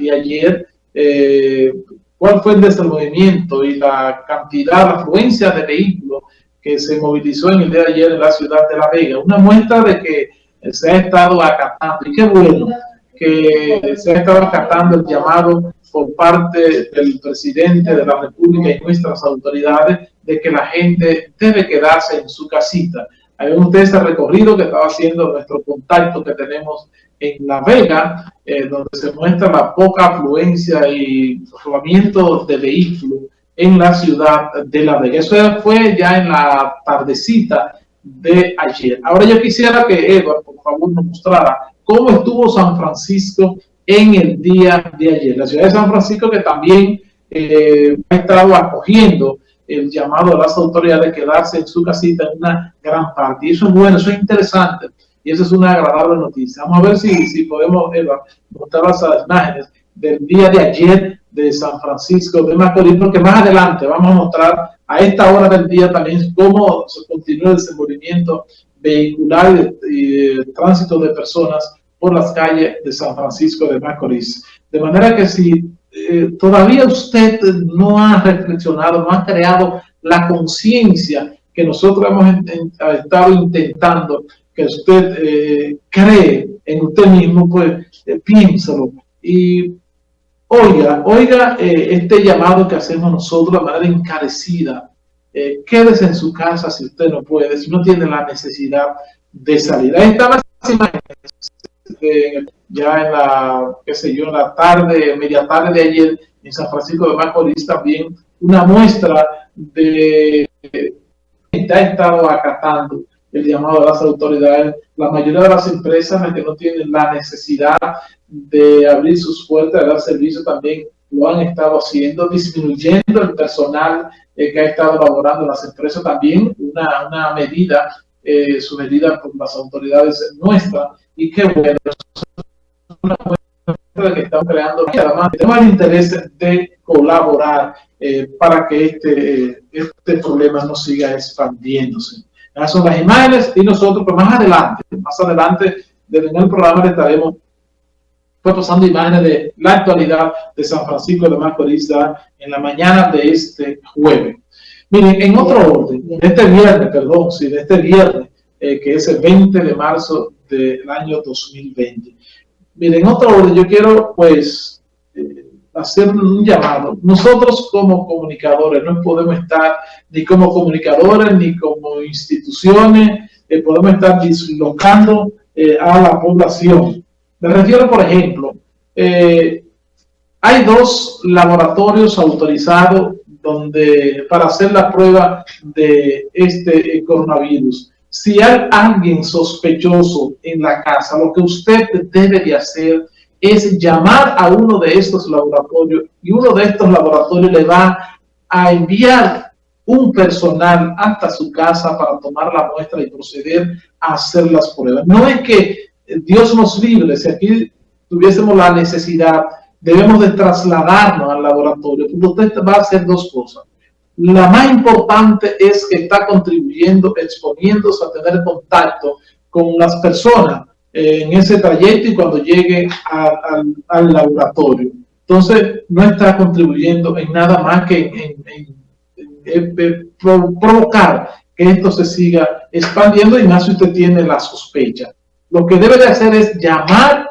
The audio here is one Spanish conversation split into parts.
de ayer, eh, cuál fue el desenvolvimiento y la cantidad, la afluencia de vehículos que se movilizó en el día de ayer en la ciudad de La Vega. Una muestra de que se ha estado acatando, y qué bueno que se ha estado acatando el llamado por parte del presidente de la República y nuestras autoridades de que la gente debe quedarse en su casita. Hay ustedes ese recorrido que estaba haciendo nuestro contacto que tenemos en La Vega, eh, donde se muestra la poca afluencia y rodamiento de vehículos en la ciudad de La Vega. Eso fue ya en la tardecita de ayer. Ahora yo quisiera que Edward, por favor, nos mostrara cómo estuvo San Francisco en el día de ayer. La ciudad de San Francisco que también eh, ha estado acogiendo el llamado de las autoridades de quedarse en su casita en una gran parte. Y eso es bueno, eso es interesante. Y eso es una agradable noticia. Vamos a ver si, si podemos Eva, mostrar las imágenes del día de ayer de San Francisco de Macorís, porque más adelante vamos a mostrar a esta hora del día también cómo se continúa el desenvolvimiento vehicular y de tránsito de personas por las calles de San Francisco de Macorís. De manera que si eh, todavía usted no ha reflexionado, no ha creado la conciencia que nosotros hemos estado intentando que usted eh, cree en usted mismo, pues eh, piénsalo. Y oiga, oiga este llamado que hacemos nosotros de manera encarecida. quédese en su casa si usted no puede, si no tiene la necesidad de salir. Ahí están ya en la, qué sé yo, en la tarde, media tarde de ayer, en San Francisco de Macorís también, una muestra de que ha estado acatando el llamado de las autoridades. La mayoría de las empresas que no tienen la necesidad de abrir sus puertas, de dar servicio también lo han estado haciendo, disminuyendo el personal eh, que ha estado laborando en las empresas también, una, una medida eh, sugerida por las autoridades nuestras, y qué bueno, una muestra que estamos creando y además tenemos el interés de colaborar eh, para que este, este problema no siga expandiéndose. Esas son las imágenes y nosotros pues más adelante, más adelante en el programa le estaremos pues, pasando imágenes de la actualidad de San Francisco de Macorís en la mañana de este jueves. Miren, en otro orden, de este viernes, perdón, sí, de este viernes, eh, que es el 20 de marzo del año 2020. Miren, otro orden, yo quiero pues eh, hacer un llamado. Nosotros como comunicadores no podemos estar ni como comunicadores ni como instituciones, eh, podemos estar dislocando a la población. Me refiero, por ejemplo, hay dos laboratorios autorizados donde para hacer la prueba de este coronavirus si hay alguien sospechoso en la casa, lo que usted debe de hacer es llamar a uno de estos laboratorios y uno de estos laboratorios le va a enviar un personal hasta su casa para tomar la muestra y proceder a hacer las pruebas. No es que Dios nos libre, si aquí tuviésemos la necesidad, debemos de trasladarnos al laboratorio, usted va a hacer dos cosas. La más importante es que está contribuyendo, exponiéndose a tener contacto con las personas en ese trayecto y cuando llegue al laboratorio. Entonces, no está contribuyendo en nada más que en, provocar que esto se siga expandiendo y más si usted tiene la sospecha. Lo que debe de hacer es llamar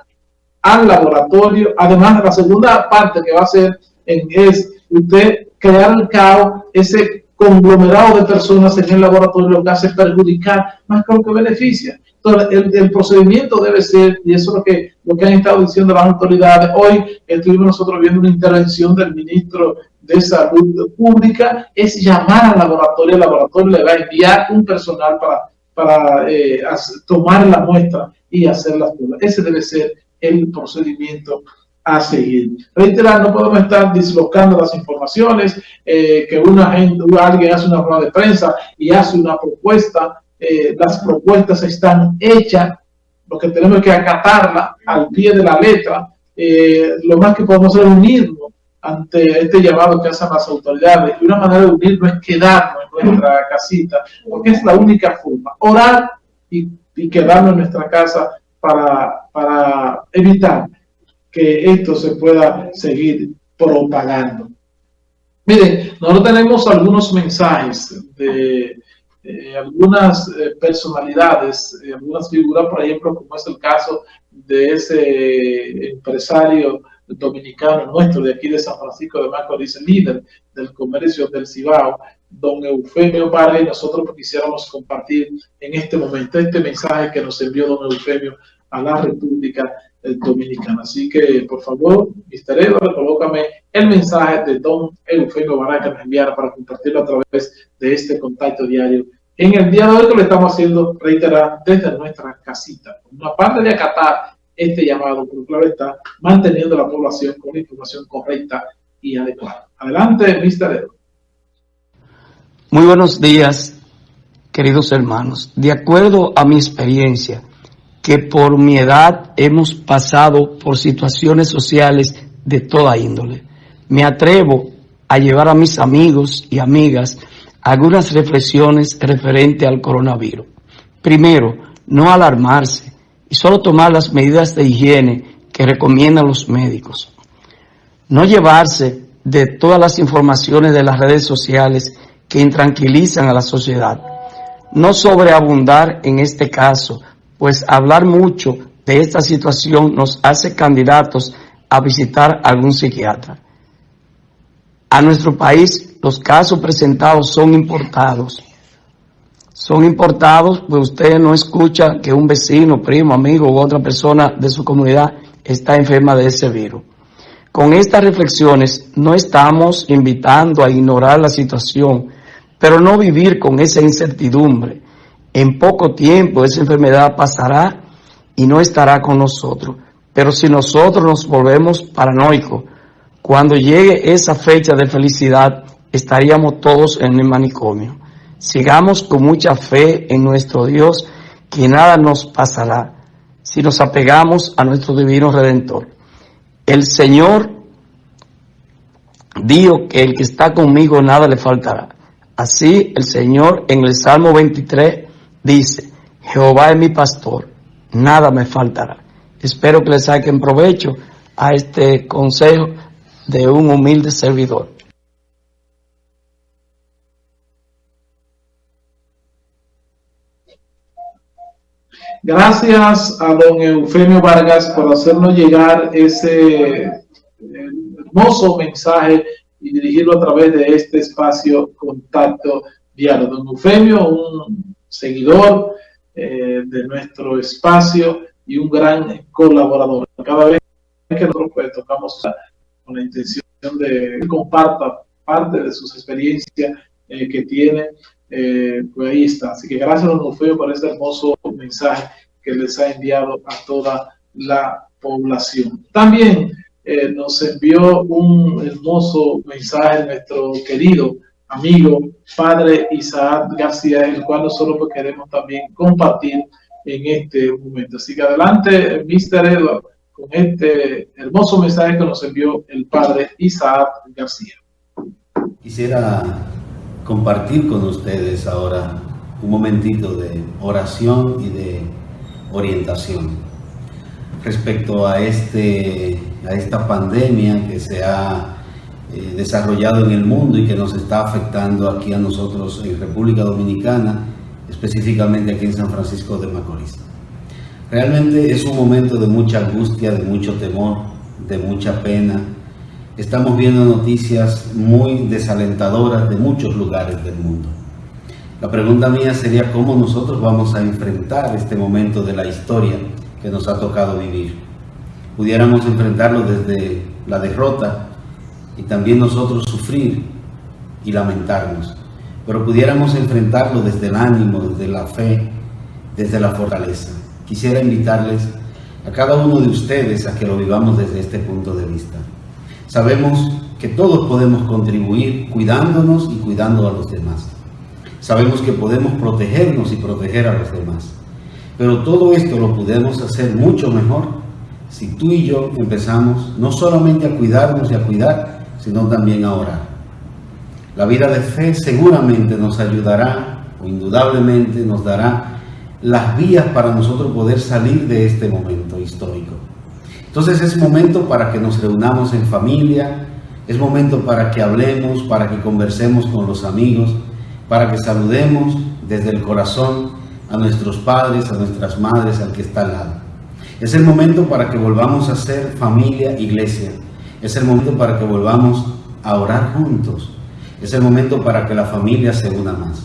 al laboratorio. Además, la segunda parte que va a hacer es usted crear el caos, ese conglomerado de personas en el laboratorio lo que hace perjudicar más que lo que beneficia. Entonces, el, procedimiento debe ser, y eso es lo que, lo que han estado diciendo las autoridades, hoy estuvimos nosotros viendo una intervención del ministro de Salud Pública, es llamar al laboratorio, el laboratorio le va a enviar un personal para, para eh, tomar la muestra y hacer las pruebas. Ese debe ser el procedimiento a seguir. Reiterar, no podemos estar dislocando las informaciones, eh, que una gente, alguien hace una rueda de prensa y hace una propuesta, eh, las propuestas están hechas, lo que tenemos que acatarla al pie de la letra, eh, lo más que podemos hacer es unirnos ante este llamado que hacen las autoridades. Y una manera de unirnos es quedarnos en nuestra casita, porque es la única forma, orar y, y quedarnos en nuestra casa para, para evitar que esto se pueda seguir propagando. Miren, nosotros tenemos algunos mensajes de algunas eh, personalidades, eh, algunas figuras, por ejemplo, como es el caso de ese empresario dominicano nuestro de aquí de San Francisco de Macorís, líder del comercio del Cibao, don Eufemio y nosotros quisiéramos compartir en este momento este mensaje que nos envió don Eufemio a la República Dominicana. Así que, por favor, Mr. Edward, colócame el mensaje de don Eufemio Vargas que nos enviara para compartirlo a través de este contacto diario. En el día de hoy que lo estamos haciendo, reiterar, desde nuestra casita. Una parte de acatar este llamado, pero claro está, manteniendo la población con información correcta y adecuada. Adelante, Mr. Edward. Muy buenos días, queridos hermanos. De acuerdo a mi experiencia, que por mi edad hemos pasado por situaciones sociales de toda índole. Me atrevo a llevar a mis amigos y amigas algunas reflexiones referente al coronavirus. Primero, no alarmarse y solo tomar las medidas de higiene que recomiendan los médicos. No llevarse de todas las informaciones de las redes sociales que intranquilizan a la sociedad. No sobreabundar en este caso, pues hablar mucho de esta situación nos hace candidatos a visitar algún psiquiatra. A nuestro país los casos presentados son importados. Son importados, pues usted no escucha que un vecino, primo, amigo u otra persona de su comunidad está enferma de ese virus. Con estas reflexiones no estamos invitando a ignorar la situación, pero no vivir con esa incertidumbre en poco tiempo esa enfermedad pasará y no estará con nosotros. Pero si nosotros nos volvemos paranoicos, cuando llegue esa fecha de felicidad, estaríamos todos en el manicomio. Sigamos con mucha fe en nuestro Dios, que nada nos pasará si nos apegamos a nuestro divino Redentor. El Señor dijo que el que está conmigo nada le faltará. Así el Señor en el Salmo 23 dice, Jehová es mi pastor, nada me faltará. Espero que le saquen provecho a este consejo de un humilde servidor. Gracias a don Eufemio Vargas por hacernos llegar ese hermoso mensaje y dirigirlo a través de este espacio Contacto Diario. Don Eufemio, un seguidor eh, de nuestro espacio y un gran colaborador. Cada vez que nosotros pues, tocamos con la intención de que comparta parte de sus experiencias eh, que tiene, eh, pues ahí está. Así que gracias, don Eufemio, por este hermoso mensaje que les ha enviado a toda la población. También nos envió un hermoso mensaje nuestro querido amigo, padre Isaac García, el cual nosotros queremos también compartir en este momento. Así que adelante, Mr. Edward, con este hermoso mensaje que nos envió el padre Isaac García. Quisiera compartir con ustedes ahora un momentito de oración y de orientación respecto a, este, a esta pandemia que se ha eh, desarrollado en el mundo y que nos está afectando aquí a nosotros en República Dominicana, específicamente aquí en San Francisco de Macorís. Realmente es un momento de mucha angustia, de mucho temor, de mucha pena. Estamos viendo noticias muy desalentadoras de muchos lugares del mundo. La pregunta mía sería cómo nosotros vamos a enfrentar este momento de la historia que nos ha tocado vivir. Pudiéramos enfrentarlo desde la derrota y también nosotros sufrir y lamentarnos, pero pudiéramos enfrentarlo desde el ánimo, desde la fe, desde la fortaleza. Quisiera invitarles a cada uno de ustedes a que lo vivamos desde este punto de vista. Sabemos que todos podemos contribuir cuidándonos y cuidando a los demás. Sabemos que podemos protegernos y proteger a los demás. Pero todo esto lo podemos hacer mucho mejor si tú y yo empezamos no solamente a cuidarnos y a cuidar, sino también a orar. La vida de fe seguramente nos ayudará o indudablemente nos dará las vías para nosotros poder salir de este momento histórico. Entonces es momento para que nos reunamos en familia, es momento para que hablemos, para que conversemos con los amigos, para que saludemos desde el corazón a nuestros padres, a nuestras madres, al que está al lado. Es el momento para que volvamos a ser familia, iglesia. Es el momento para que volvamos a orar juntos. Es el momento para que la familia se una más.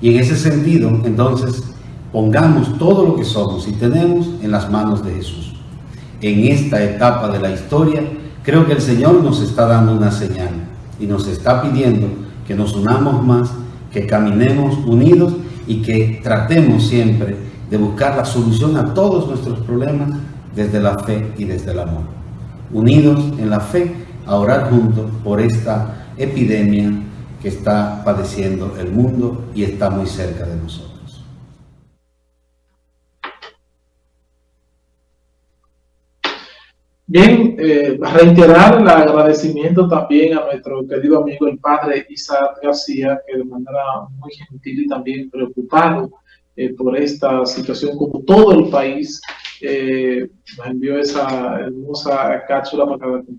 Y en ese sentido, entonces, pongamos todo lo que somos y tenemos en las manos de Jesús. En esta etapa de la historia, creo que el Señor nos está dando una señal y nos está pidiendo que nos unamos más, que caminemos unidos y que tratemos siempre de buscar la solución a todos nuestros problemas desde la fe y desde el amor. Unidos en la fe a orar juntos por esta epidemia que está padeciendo el mundo y está muy cerca de nosotros. Bien, eh, reiterar el agradecimiento también a nuestro querido amigo el padre Isaac García, que de manera muy gentil y también preocupado eh, por esta situación, como todo el país, eh, envió esa hermosa cápsula para compartir.